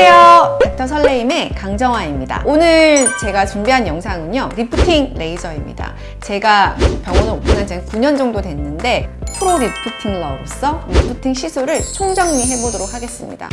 안녕하세요. 닥터 설레임의 강정화입니다. 오늘 제가 준비한 영상은요 리프팅 레이저입니다. 제가 병원을 오픈한 지 9년 정도 됐는데 프로 리프팅러로서 리프팅 시술을 총정리해 보도록 하겠습니다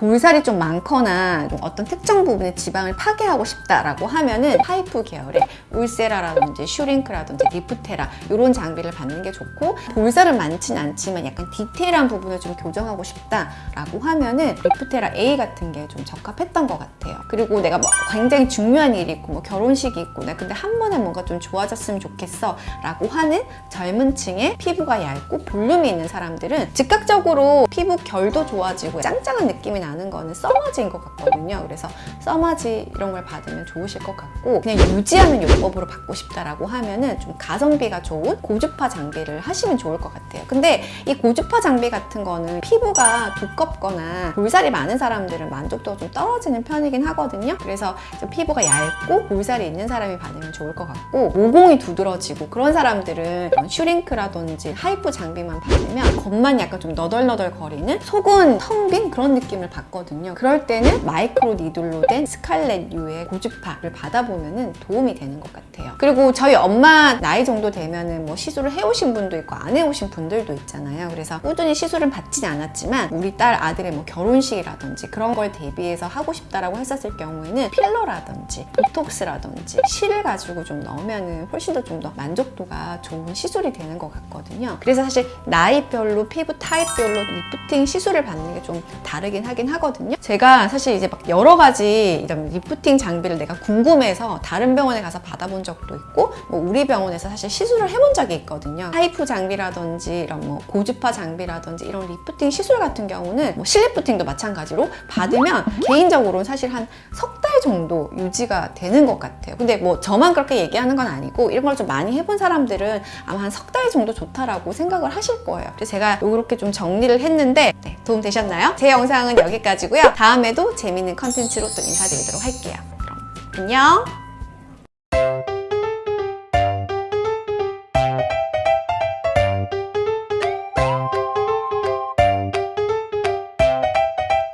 볼살이 좀 많거나 좀 어떤 특정 부분의 지방을 파괴하고 싶다라고 하면은 HIFU 계열의 울세라라든지 슈링크라든지 리프테라 이런 장비를 받는 게 좋고 볼살은 많진 않지만 약간 디테일한 부분을 좀 교정하고 싶다라고 하면은 리프테라 A 같은 게 좀 적합했던 것 같아요. 그리고 내가 뭐 굉장히 중요한 일이 있고 뭐 결혼식이 있고 나 근데 한 번에 뭔가 좀 좋아졌으면 좋겠어 라고 하는 젊은 층의 피부가 얇고 볼륨이 있는 사람들은 즉각적으로 피부 결도 좋아지고 짱짱한 느낌이 나는 거는 써마지인 것 같거든요. 그래서 써마지 이런 걸 받으면 좋으실 것 같고 그냥 유지하는 요법으로 받고 싶다라고 하면은 좀 가성비가 좋은 고주파 장비를 하시면 좋을 것 같아요. 근데 이 고주파 장비 같은 거는 피부가 두껍거나 볼살이 많은 사람들은 만족도가 좀 떨어지는 편이긴 하거든요. 그래서 좀 피부가 얇고 볼살이 있는 사람이 받으면 좋을 것 같고 모공이 두드러지고 그런 사람들은 슈링크라든지 HIFU 장비만 받으면 겉만 약간 좀 너덜너덜 거리는 속은 텅 빈 그런 느낌을 받 거든요. 그럴 때는 micro needle로 된 스칼렛유의 고주파를 받아보면 도움이 되는 것 같아요. 그리고 저희 엄마 나이 정도 되면 은 뭐 시술을 해오신 분도 있고 안 해오신 분들도 있잖아요. 그래서 꾸준히 시술은 받진 않았지만 우리 딸 아들의 뭐 결혼식이라든지 그런 걸 대비해서 하고 싶다라고 했었을 경우에는 필러라든지 보톡스라든지 실을 가지고 좀 넣으면 은 훨씬 더 좀 더 만족도가 좋은 시술이 되는 것 같거든요. 그래서 사실 나이별로 피부 타입별로 리프팅 시술을 받는 게 좀 다르긴 하긴 하거든요. 제가 사실 이제 막 여러 가지 이런 리프팅 장비를 내가 궁금해서 다른 병원에 가서 받아본 적도 있고 뭐 우리 병원에서 사실 시술을 해본 적이 있거든요. HIFU 장비라든지 이런 뭐 고주파 장비라든지 이런 리프팅 시술 같은 경우는 뭐 실리프팅도 마찬가지로 받으면 개인적으로는 사실 한 석 달 정도 유지가 되는 것 같아요. 근데 뭐 저만 그렇게 얘기하는 건 아니고 이런 걸 좀 많이 해본 사람들은 아마 한 석 달 정도 좋다라고 생각을 하실 거예요. 그래서 제가 이렇게 좀 정리를 했는데 네, 도움 되셨나요? 제 영상은 여기까지고요. 다음에도 재밌는 컨텐츠로 또 인사드리도록 할게요. 그럼 안녕!